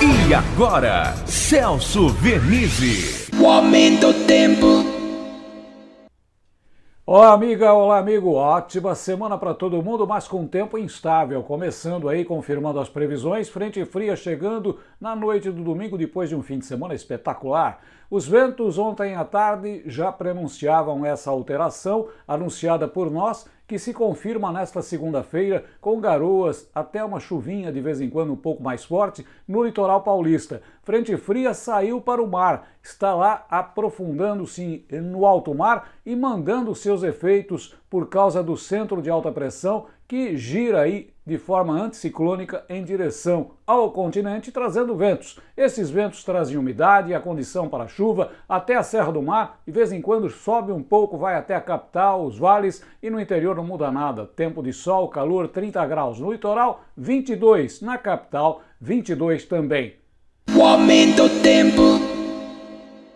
E agora, Celso Vernizzi. O aumento do tempo. Olá, amiga, olá, amigo. Ótima semana para todo mundo, mas com tempo instável. Começando aí, confirmando as previsões, frente fria chegando na noite do domingo, depois de um fim de semana espetacular. Os ventos ontem à tarde já prenunciavam essa alteração, anunciada por nós, que se confirma nesta segunda-feira, com garoas, até uma chuvinha de vez em quando um pouco mais forte, no litoral paulista. Frente fria saiu para o mar, está lá aprofundando-se no alto mar e mandando seus efeitos por causa do centro de alta pressão que gira aí de forma anticiclônica em direção ao continente, trazendo ventos. Esses ventos trazem umidade e a condição para chuva até a Serra do Mar, de vez em quando sobe um pouco, vai até a capital, os vales e no interior não muda nada. Tempo de sol, calor 30 graus no litoral, 22 na capital, 22 também. O aumento do tempo.